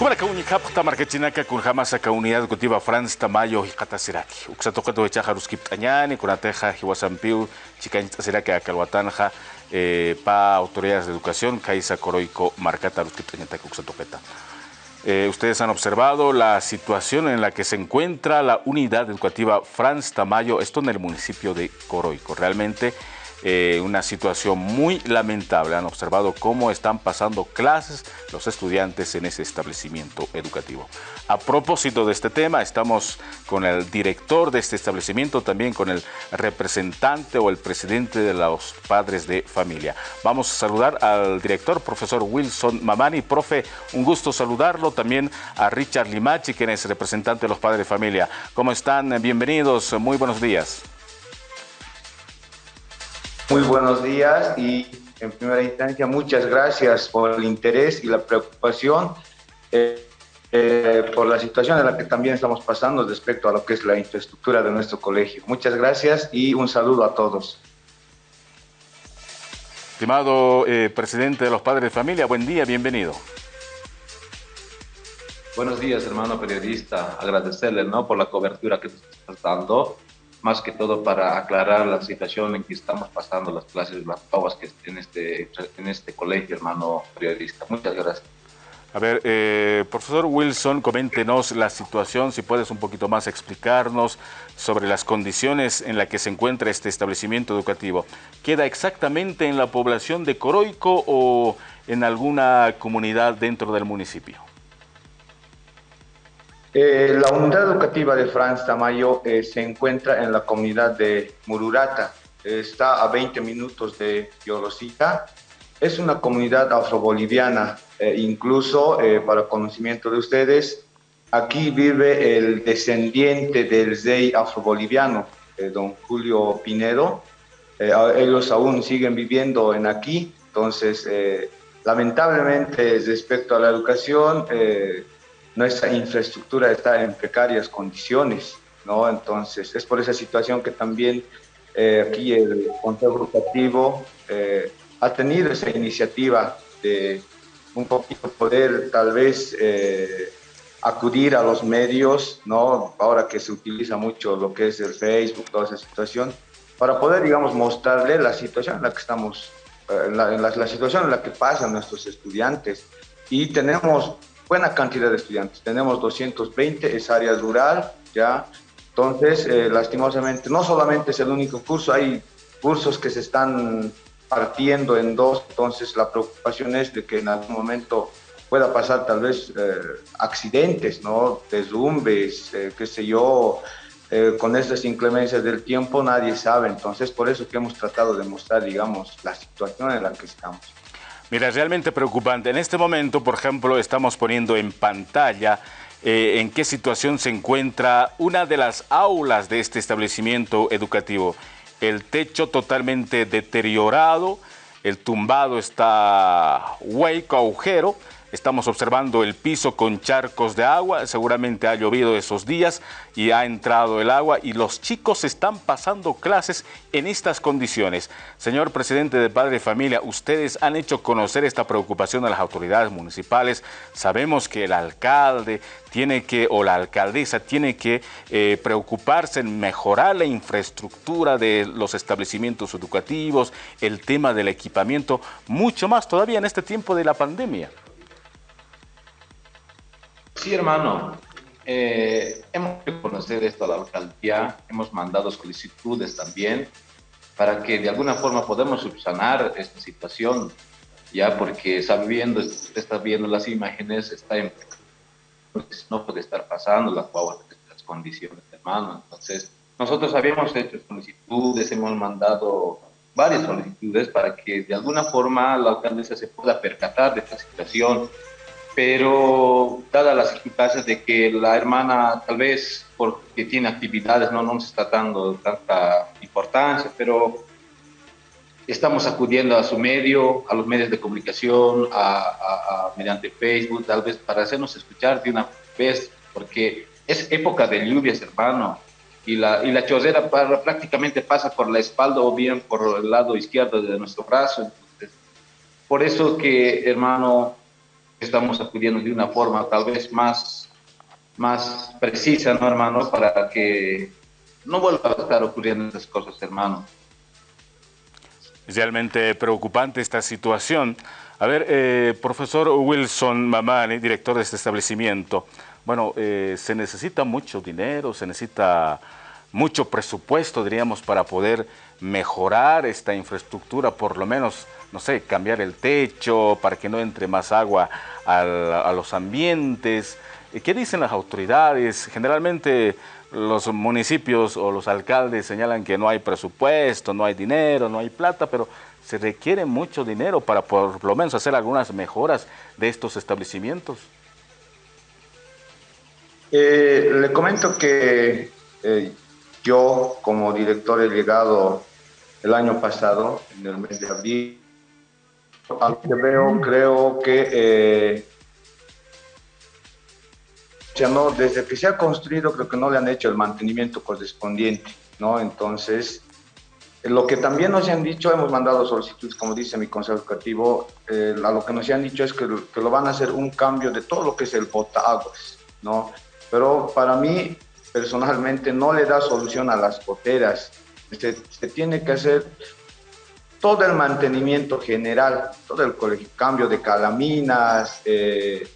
Kumara kauni kapta markachinaka kun jamasa ka unidad educativa Franz Tamayo hiqatasiraki. Uksatoqato echaja ruskiptañani kunateja hiwasampiu chikanchitasiraki akalwatanja eh, pa autoridades de educación kaisa coroico marcata ruskiptañataki uksatoqeta. Eh, ustedes han observado la situación en la que se encuentra la unidad educativa Franz Tamayo, esto en el municipio de Coroico. Realmente eh, una situación muy lamentable. Han observado cómo están pasando clases los estudiantes en ese establecimiento educativo. A propósito de este tema, estamos con el director de este establecimiento, también con el representante o el presidente de los padres de familia. Vamos a saludar al director, profesor Wilson Mamani. Profe, un gusto saludarlo. También a Richard Limachi, quien es representante de los padres de familia. ¿Cómo están? Bienvenidos. Muy buenos días. Muy buenos días y en primera instancia muchas gracias por el interés y la preocupación eh, eh, por la situación en la que también estamos pasando respecto a lo que es la infraestructura de nuestro colegio. Muchas gracias y un saludo a todos. Estimado eh, presidente de los padres de familia, buen día, bienvenido. Buenos días, hermano periodista. Agradecerle ¿no? por la cobertura que nos estás dando más que todo para aclarar la situación en que estamos pasando las clases, las pruebas que en este, en este colegio, hermano periodista. Muchas gracias. A ver, eh, profesor Wilson, coméntenos la situación, si puedes un poquito más explicarnos sobre las condiciones en las que se encuentra este establecimiento educativo. ¿Queda exactamente en la población de Coroico o en alguna comunidad dentro del municipio? Eh, la unidad educativa de Franz Tamayo eh, se encuentra en la comunidad de Mururata, está a 20 minutos de Yorosita. Es una comunidad afroboliviana, eh, incluso para conocimiento de ustedes, aquí vive el descendiente del rey afroboliviano, don Julio Pinedo. ellos aún siguen viviendo en aquí, entonces lamentablemente respecto a la educación, nuestra infraestructura está en precarias condiciones, ¿no? Entonces, es por esa situación que también eh, aquí el Consejo Educativo eh, ha tenido esa iniciativa de un poquito poder tal vez eh, acudir a los medios, ¿no? Ahora que se utiliza mucho lo que es el Facebook, toda esa situación, para poder, digamos, mostrarle la situación en la que estamos, la, la situación en la que pasan nuestros estudiantes. Y tenemos buena cantidad de estudiantes. Tenemos 220, es área rural, ¿ya? Entonces, eh, lastimosamente, no solamente es el único curso, hay cursos que se están partiendo en dos, entonces la preocupación es de que en algún momento pueda pasar tal vez eh, accidentes, ¿no? Deslumbres, eh, qué sé yo, con estas inclemencias del tiempo nadie sabe, entonces por eso que hemos tratado de mostrar, digamos, la situación en la que estamos. Mira, realmente preocupante. En este momento, por ejemplo, estamos poniendo en pantalla eh, en qué situación se encuentra una de las aulas de este establecimiento educativo. El techo totalmente deteriorado, el tumbado está hueco, agujero, Estamos observando el piso con charcos de agua, seguramente ha llovido esos días y ha entrado el agua y los chicos están pasando clases en estas condiciones. Señor presidente de Padre de Familia, ustedes han hecho conocer esta preocupación a las autoridades municipales. Sabemos que el alcalde tiene que, o la alcaldesa tiene que eh, preocuparse en mejorar la infraestructura de los establecimientos educativos, el tema del equipamiento, mucho más todavía en este tiempo de la pandemia. Sí, hermano. Eh, hemos conocer esto a la alcaldía, hemos mandado solicitudes también para que de alguna forma podamos subsanar esta situación, ya porque sabiendo, está viendo las imágenes, está en, no puede estar pasando las, las condiciones, hermano. Entonces, nosotros habíamos hecho solicitudes, hemos mandado varias solicitudes para que de alguna forma la alcaldesa se pueda percatar de esta situación pero dadas las circunstancias de que la hermana tal vez porque tiene actividades no, nos está dando tanta importancia, pero estamos acudiendo a su medio, a los medios de comunicación, a, mediante Facebook, tal vez para hacernos escuchar de una vez, porque es época de lluvias, hermano, y la, y la chorrera prácticamente pasa por la espalda o bien por el lado izquierdo de nuestro brazo. Entonces, por eso que, hermano, estamos acudiendo de una forma tal vez más, más precisa, ¿no, hermano? Para que no vuelva a estar ocurriendo estas cosas, hermano. Realmente preocupante esta situación. A ver, eh, profesor Wilson Mamani, director de este establecimiento, bueno, eh, se necesita mucho dinero, se necesita mucho presupuesto, diríamos, para poder mejorar esta infraestructura, por lo menos, no sé, cambiar el techo para que no entre más agua a los ambientes. ¿Qué dicen las autoridades? Generalmente los municipios o los alcaldes señalan que no hay presupuesto, no hay dinero, no hay plata, pero se requiere mucho dinero para por lo menos hacer algunas mejoras de estos establecimientos. Eh, le comento que eh, yo como director he llegado el año pasado, en el mes de abril, aunque veo, creo que eh, no, desde que se ha construido creo que no le han hecho el mantenimiento correspondiente, ¿no? Entonces, lo que también nos han dicho, hemos mandado solicitudes, como dice mi consejo educativo, eh, a lo que nos han dicho es que, que, lo van a hacer un cambio de todo lo que es el botaguas, ¿no? Pero para mí, personalmente, no le da solución a las goteras. Se, tiene que hacer todo el mantenimiento general, todo el cambio de calaminas, eh,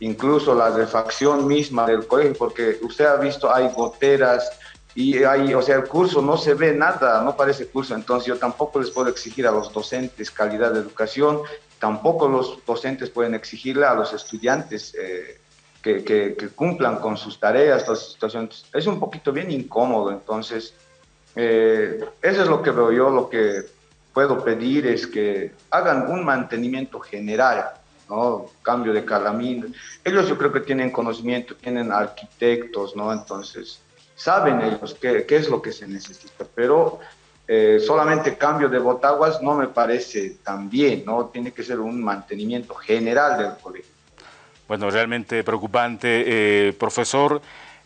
incluso la refacción misma del colegio, porque usted ha visto, hay goteras y hay, o sea, el curso no se ve nada, no parece curso, entonces yo tampoco les puedo exigir a los docentes calidad de educación, tampoco los docentes pueden exigirle a los estudiantes eh, que, que, cumplan con sus tareas, todas situaciones. Es un poquito bien incómodo, entonces, eh, eso es lo que veo yo, lo que puedo pedir es que hagan un mantenimiento general ¿no? Cambio de calamina. Ellos yo creo que tienen conocimiento, tienen arquitectos, ¿no? Entonces, saben ellos qué, qué es lo que se necesita, pero eh, solamente cambio de botaguas no me parece tan bien, ¿no? Tiene que ser un mantenimiento general del colegio. Bueno, realmente preocupante, eh, profesor.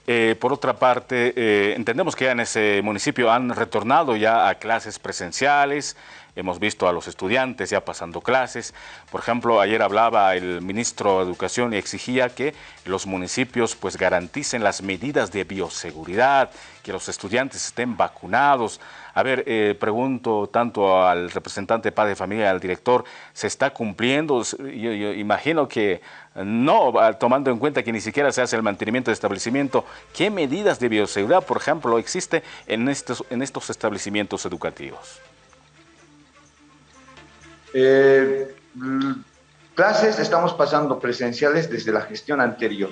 Eh, por otra parte, entendemos que ya en ese municipio han retornado ya a clases presenciales, hemos visto a los estudiantes ya pasando clases. Por ejemplo, ayer hablaba el ministro de Educación y exigía que los municipios pues garanticen las medidas de bioseguridad, que los estudiantes estén vacunados. A ver, eh, pregunto tanto al representante padre de familia, al director, ¿se está cumpliendo? Yo, imagino que no, tomando en cuenta que ni siquiera se hace el mantenimiento de establecimiento. ¿Qué medidas de bioseguridad, por ejemplo, existe en estos, en estos establecimientos educativos? Eh, clases estamos pasando presenciales desde la gestión anterior.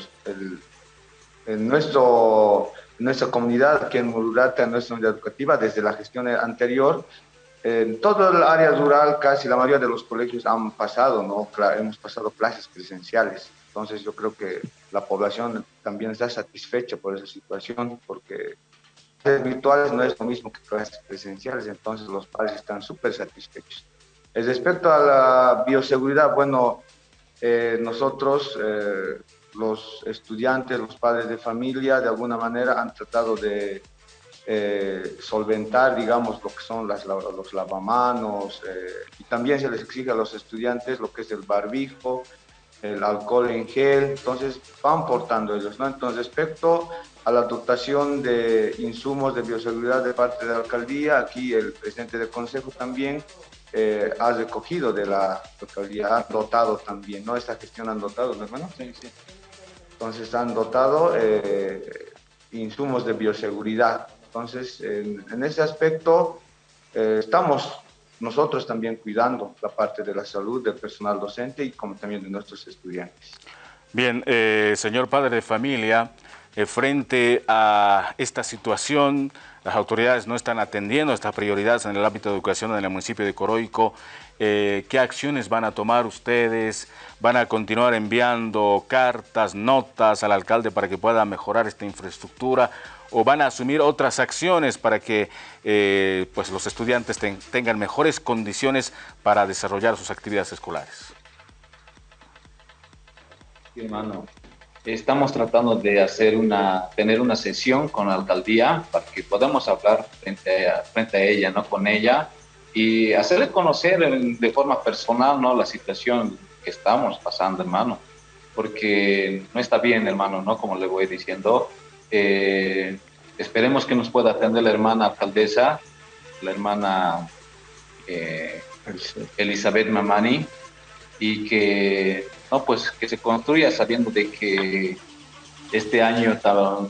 en nuestro, nuestra comunidad, aquí en Mururata, en nuestra unidad educativa, desde la gestión anterior, en todo el área rural, casi la mayoría de los colegios han pasado, ¿no? Hemos pasado clases presenciales. Entonces yo creo que la población también está satisfecha por esa situación, porque clases virtuales no es lo mismo que clases presenciales, entonces los padres están súper satisfechos. Respecto a la bioseguridad, bueno, eh, nosotros, eh, los estudiantes, los padres de familia, de alguna manera han tratado de eh, solventar, digamos, lo que son las, los lavamanos, y también se les exige a los estudiantes lo que es el barbijo, el alcohol en gel, entonces van portando ellos, ¿no? Entonces, respecto a la dotación de insumos de bioseguridad de parte de la alcaldía, aquí el presidente del consejo también eh, ha recogido de la localidad, dotado también, ¿no? Esta gestión han dotado, hermano? Sí, sí. Entonces han dotado eh, insumos de bioseguridad. Entonces, en, ese aspecto, eh, estamos nosotros también cuidando la parte de la salud del personal docente y como también de nuestros estudiantes. Bien, señor padre de familia, frente a esta situación, las autoridades no están atendiendo estas prioridades en el ámbito de educación en el municipio de Coroico. Eh, ¿Qué acciones van a tomar ustedes? ¿Van a continuar enviando cartas, notas al alcalde para que pueda mejorar esta infraestructura? ¿O van a asumir otras acciones para que eh, pues los estudiantes tengan mejores condiciones para desarrollar sus actividades escolares? Hermano, Estamos tratando de hacer una, tener una sesión con la alcaldía para que podamos hablar frente a, frente a ella, ¿no? Con ella y hacerle conocer de forma personal, ¿no? La situación que estamos pasando, hermano. porque no está bien, hermano, ¿no? Como le voy diciendo. Eh, esperemos que nos pueda atender la hermana alcaldesa, la hermana eh, Elizabeth Mamani, y que, no, pues, que se construya sabiendo de que este año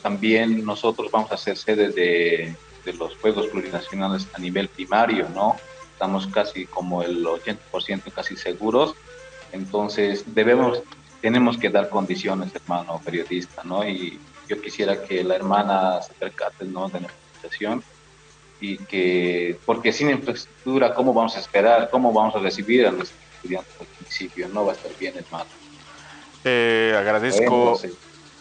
también nosotros vamos a ser sede de, los Juegos Plurinacionales a nivel primario, ¿no? Estamos casi como el 80% casi seguros, entonces debemos, tenemos que dar condiciones, hermano periodista, ¿no? Y yo quisiera que la hermana se percate, ¿no? De la situación y que, porque sin infraestructura, ¿cómo vamos a esperar? ¿Cómo vamos a recibir a estudiantes al principio? No va a estar bien, hermano. Eh, agradezco,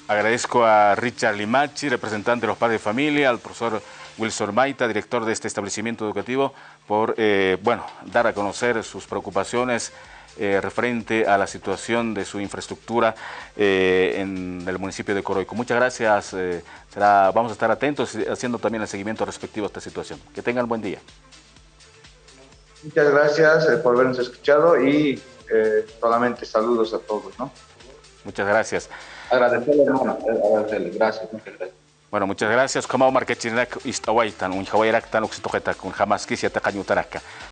agradezco a Richard Limachi, representante de los padres de familia, al profesor Wilson Maita, director de este establecimiento educativo, por eh, bueno, dar a conocer sus preocupaciones eh, referente a la situación de su infraestructura eh, en el municipio de Coroico. Muchas gracias. será, vamos a estar atentos haciendo también el seguimiento respectivo a esta situación. Que tengan buen día. Muchas gracias por habernos escuchado y solamente saludos a todos. ¿no? Muchas gracias. Agradecerle, hermano. Agradecerle. Gracias. Muchas gracias. Bueno, muchas gracias. Como marquechinac istawaitan, un hawairaktan, oxitojetak, un y atacañutaraka.